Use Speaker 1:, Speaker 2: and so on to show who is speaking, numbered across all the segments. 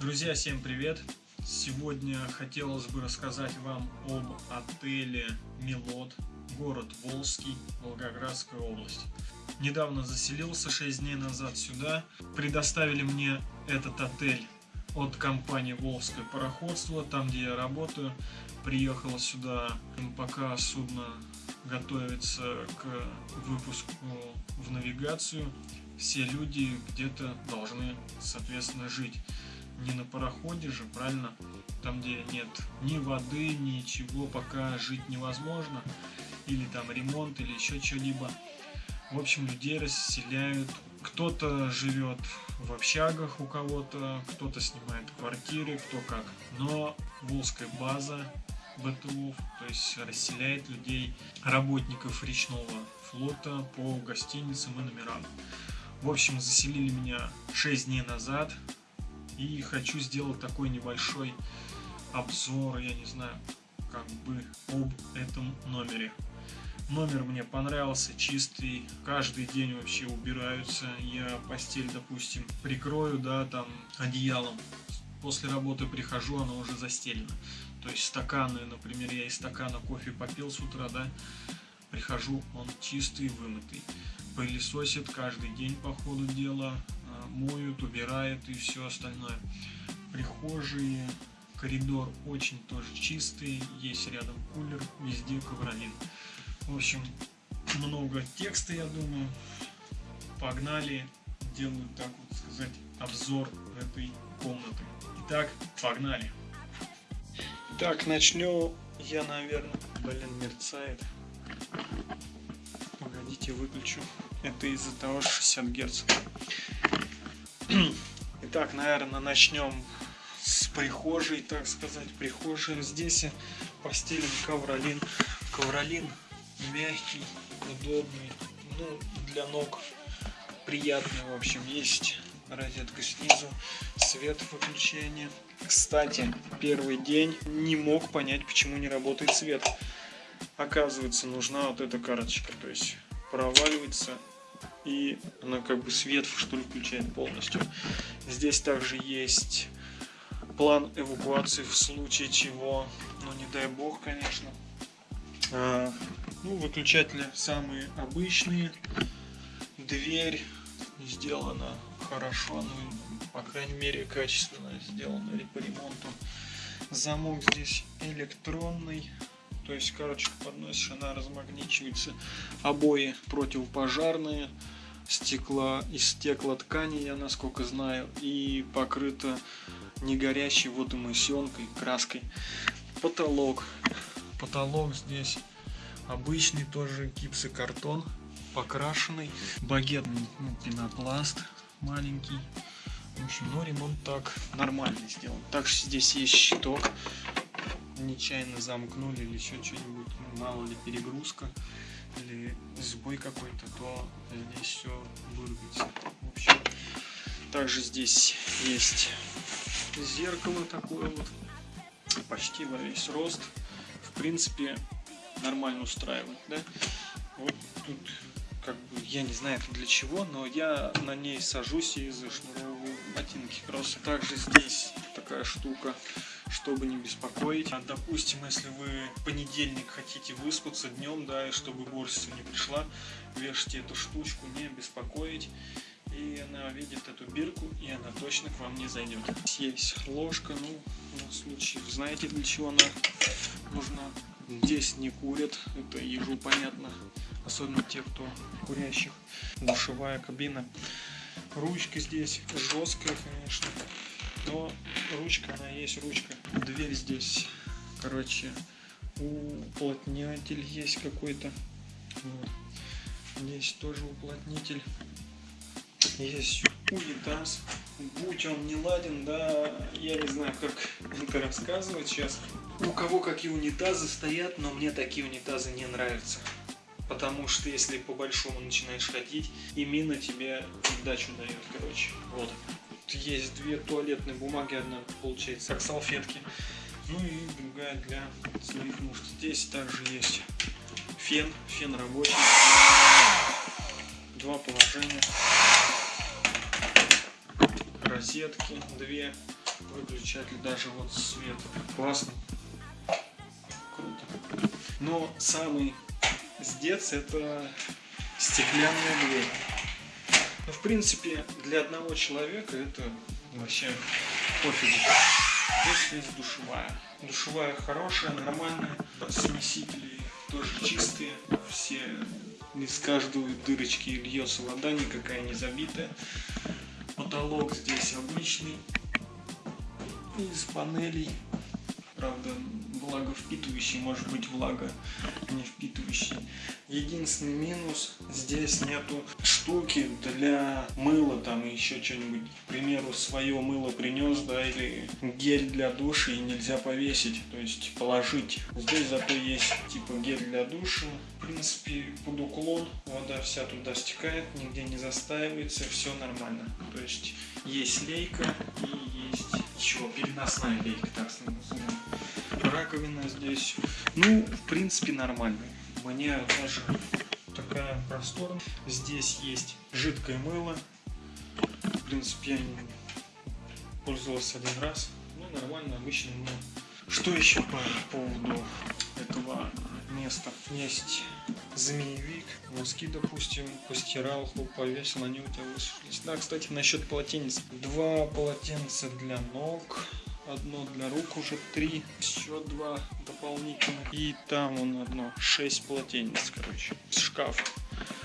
Speaker 1: Друзья, всем привет! Сегодня хотелось бы рассказать вам об отеле Милот, город Волжский, Волгоградская область. Недавно заселился 6 дней назад сюда. Предоставили мне этот отель от компании Волжское пароходство, там где я работаю. Приехал сюда, пока судно готовится к выпуску в навигацию. Все люди где-то должны, соответственно, жить не на пароходе же, правильно? Там, где нет ни воды, ничего, пока жить невозможно. Или там ремонт, или еще что-либо. В общем, людей расселяют. Кто-то живет в общагах у кого-то, кто-то снимает квартиры, кто как. Но Волжская база БТУ, то есть расселяет людей, работников речного флота по гостиницам и номерам. В общем, заселили меня 6 дней назад, и хочу сделать такой небольшой обзор, я не знаю, как бы об этом номере. Номер мне понравился, чистый, каждый день вообще убираются. Я постель, допустим, прикрою, да, там, одеялом. После работы прихожу, оно уже застелено. То есть стаканы, например, я из стакана кофе попил с утра, да, прихожу, он чистый, вымытый. Пылесосит каждый день по ходу дела, моют, убирают и все остальное. Прихожие, коридор очень тоже чистый, есть рядом кулер, везде ковролин. В общем, много текста, я думаю. Погнали, делаю так вот сказать обзор этой комнаты. Итак, погнали. Так, начну я, наверное, блин, мерцает. Погодите, выключу. Это из-за того, что 60 герц. Итак, наверное, начнем с прихожей, так сказать. Прихожая здесь постелен ковролин. Ковролин мягкий, удобный, ну, для ног приятный, в общем. Есть розетка снизу, свет выключения. Кстати, первый день не мог понять, почему не работает свет. Оказывается, нужна вот эта карточка, то есть проваливается и она как бы свет что ли включает полностью. Здесь также есть план эвакуации в случае чего, ну не дай бог, конечно. А, ну, выключатели самые обычные. Дверь сделана хорошо, ну, по крайней мере, качественно сделана по ремонту. Замок здесь электронный. То есть, короче, подносишь, она размагничивается. Обои противопожарные. Стекла из стеклоткани, я насколько знаю. И покрыто не горящей водомысенкой, краской. Потолок. Потолок здесь обычный тоже гипсокартон, покрашенный. Багетный ну, пенопласт маленький. В общем, но ремонт так нормально сделан. Также здесь есть щиток нечаянно замкнули или еще что-нибудь, ну, мало ли перегрузка или сбой какой-то, то здесь все вырубится. В общем, также здесь есть зеркало такое вот, почти во весь рост. В принципе, нормально устраивает, да? Вот тут, как бы, я не знаю для чего, но я на ней сажусь и зашнуровываю ботинки кроссы. Также здесь такая штука чтобы не беспокоить. А, допустим, если вы в понедельник хотите выспаться днем, да, и чтобы уборщица не пришла, вешайте эту штучку, не беспокоить. И она видит эту бирку, и она точно к вам не зайдет. Есть ложка, ну, на случай, знаете, для чего она нужна. Здесь не курят, это ежу понятно, особенно те, кто курящих. Душевая кабина. Ручка здесь жесткая, конечно но ручка, она есть ручка. Дверь здесь, короче, уплотнятель есть какой-то. Вот. Здесь тоже уплотнитель. Есть унитаз. Будь он не ладен, да, я не знаю, как это рассказывать сейчас. У кого какие унитазы стоят, но мне такие унитазы не нравятся. Потому что если по большому начинаешь ходить, и мина тебе дачу дает, короче. Вот есть две туалетные бумаги, одна получается как салфетки, ну и другая для своих нужд. Здесь также есть фен, фен рабочий, два положения, розетки две, выключатель, даже вот свет классный. Круто. Но самый сдец это стеклянная дверь. Ну, в принципе, для одного человека это вообще пофигу. Здесь есть душевая. Душевая хорошая, нормальная. Смесители тоже чистые. Все из каждой дырочки льется вода, никакая не забитая. Потолок здесь обычный. Из панелей. Правда, влаговпитывающий, может быть влага не впитывающий. Единственный минус, здесь нету штуки для мыла, там еще что-нибудь, к примеру, свое мыло принес, да, или гель для душа и нельзя повесить, то есть положить. Здесь зато есть типа гель для душа, в принципе, под уклон, вода вся туда стекает, нигде не застаивается, все нормально. То есть есть лейка и есть еще переносная лейка, так назовем. Раковина здесь, ну, в принципе, нормальная. Мне даже такая просторная. Здесь есть жидкое мыло. В принципе, я пользовался один раз. Ну, нормально, обычное мыло. Что еще по поводу этого места? Есть змеевик, носки, допустим, постирал, повесил, они у тебя высушились. Да, кстати, насчет полотенец. Два полотенца для ног, одно для рук уже три, еще два дополнительных. И там он одно, шесть полотенец, короче, шкаф.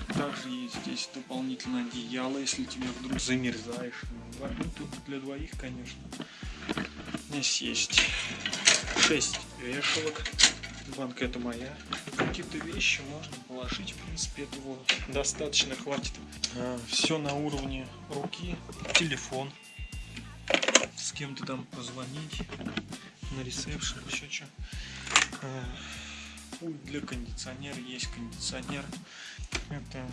Speaker 1: Также есть здесь дополнительное одеяло, если тебе вдруг замерзаешь. Ну, тут для двоих, конечно. Здесь есть шесть вешалок. Банка это моя. Какие-то вещи можно положить, в принципе, этого достаточно хватит. А, все на уровне руки. Телефон кем-то там позвонить на ресепшн, еще что. А, пульт для кондиционера, есть кондиционер. Это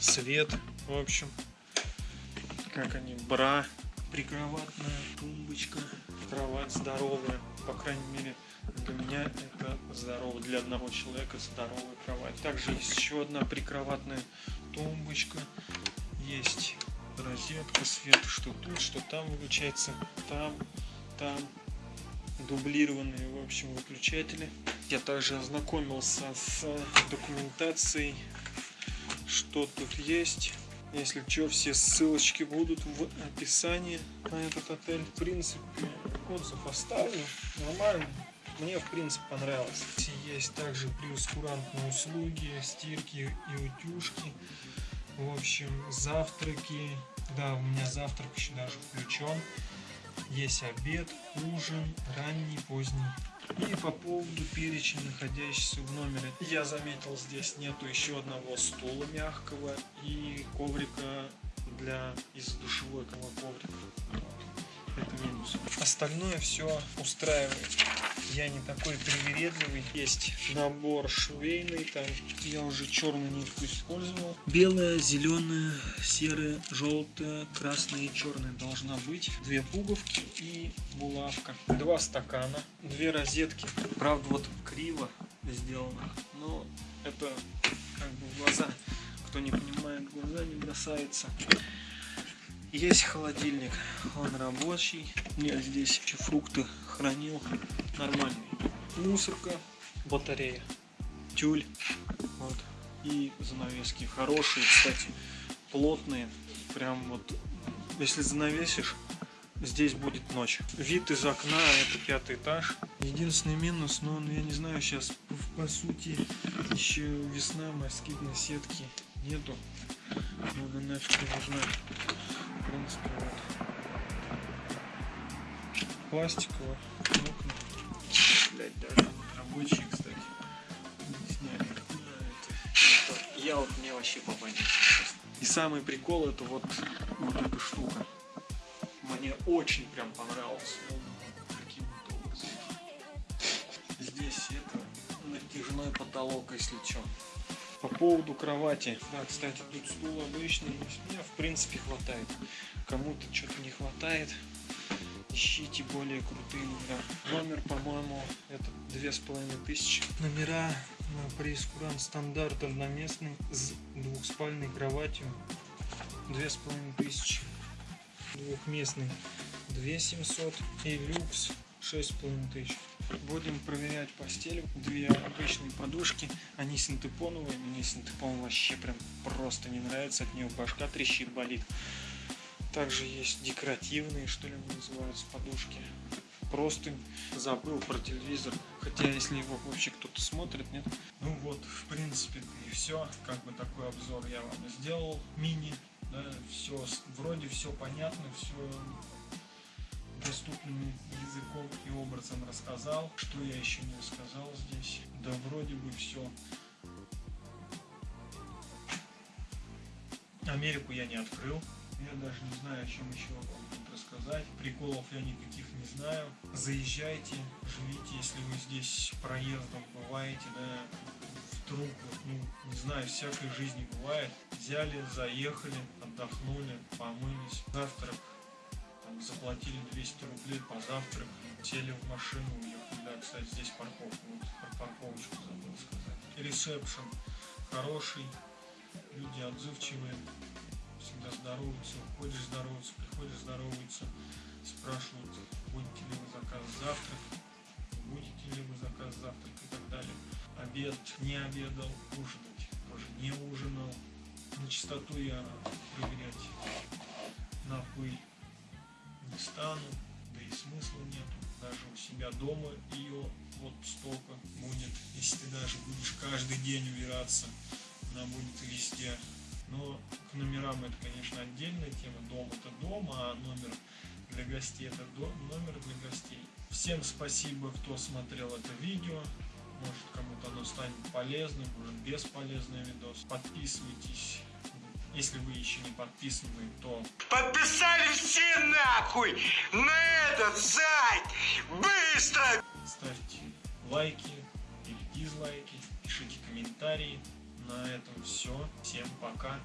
Speaker 1: свет, в общем, как они, бра, прикроватная тумбочка, кровать здоровая, по крайней мере, для меня это здорово, для одного человека здоровая кровать. Также есть еще одна прикроватная тумбочка, есть розетка, свет, что тут, что там выключается, там, там, дублированные, в общем, выключатели. Я также ознакомился с документацией, что тут есть. Если что, все ссылочки будут в описании на этот отель. В принципе, отзыв оставлю. Нормально. Мне, в принципе, понравилось. Есть также плюс услуги, стирки и утюжки. В общем, завтраки. Да, у меня завтрак еще даже включен. Есть обед, ужин, ранний, поздний. И по поводу перечня, находящихся в номере, я заметил, здесь нету еще одного стула мягкого и коврика для из душевой коврика. Это минус. Остальное все устраивает я не такой привередливый. Есть набор швейный, там я уже черную нитку использовал. Белая, зеленая, серая, желтая, красная и черная должна быть. Две пуговки и булавка. Два стакана, две розетки. Правда, вот криво сделано, но это как бы глаза. Кто не понимает, глаза не бросается. Есть холодильник, он рабочий. Я здесь еще фрукты хранил нормальный. Мусорка, батарея, тюль. Вот. И занавески хорошие, кстати, плотные. Прям вот, если занавесишь, здесь будет ночь. Вид из окна, это пятый этаж. Единственный минус, но ну, я не знаю, сейчас по сути еще весна, москитной сетки нету. Но она нафиг не нужна в принципе, вот. Пластиковые окна. Блять, даже рабочие, кстати, не сняли. Это, это, я вот мне вообще попадет. И самый прикол это вот, вот эта штука. Мне очень прям понравилось. Здесь это натяжной потолок, если что. По поводу кровати. Да, кстати, тут стул обычный. Мне, в принципе, хватает. Кому-то что-то не хватает. Ищите более крутые номера. Номер, по-моему, это две с половиной тысячи. Номера на прейскурант стандарт одноместный с двухспальной кроватью. Две с половиной тысячи. двухместный 2700 и люкс 6,5 тысяч. Будем проверять постель. Две обычные подушки. Они синтепоновые. Мне синтепон вообще прям просто не нравится. От нее башка трещит, болит. Также есть декоративные, что ли, называются подушки. Просто забыл про телевизор. Хотя, если его вообще кто-то смотрит, нет? Ну вот, в принципе, и все. Как бы такой обзор я вам сделал. Мини. Да, все, вроде все понятно, все доступным языком и образом рассказал. Что я еще не рассказал здесь? Да вроде бы все. Америку я не открыл. Я даже не знаю, о чем еще вам рассказать. Приколов я никаких не знаю. Заезжайте, живите, если вы здесь проездом бываете, да, вдруг, ну, не знаю, всякой жизни бывает. Взяли, заехали, отдохнули, помылись, завтрак, там, заплатили 200 рублей, позавтрак, сели в машину, уехали. Да, кстати, здесь парковка, вот про парковочку забыл сказать. Ресепшн хороший, люди отзывчивые, всегда здороваются, уходишь здороваться, приходишь здороваться, спрашивают, будете ли вы заказ завтрак, будете ли вы заказ завтрак и так далее. Обед не обедал, ужинать тоже не ужинал. На чистоту я проверять на пыль не стану, да и смысла нету. Даже у себя дома ее вот столько будет. Если ты даже будешь каждый день убираться, она будет везде. Но к номерам это, конечно, отдельная тема. Дом это дом, а номер для гостей это дом, номер для гостей. Всем спасибо, кто смотрел это видео. Может кому-то оно станет полезным, может бесполезный видос. Подписывайтесь. Если вы еще не подписаны, то
Speaker 2: Подписали все нахуй на этот сайт! Быстро!
Speaker 1: ставьте лайки или дизлайки, пишите комментарии. На этом все. Всем пока.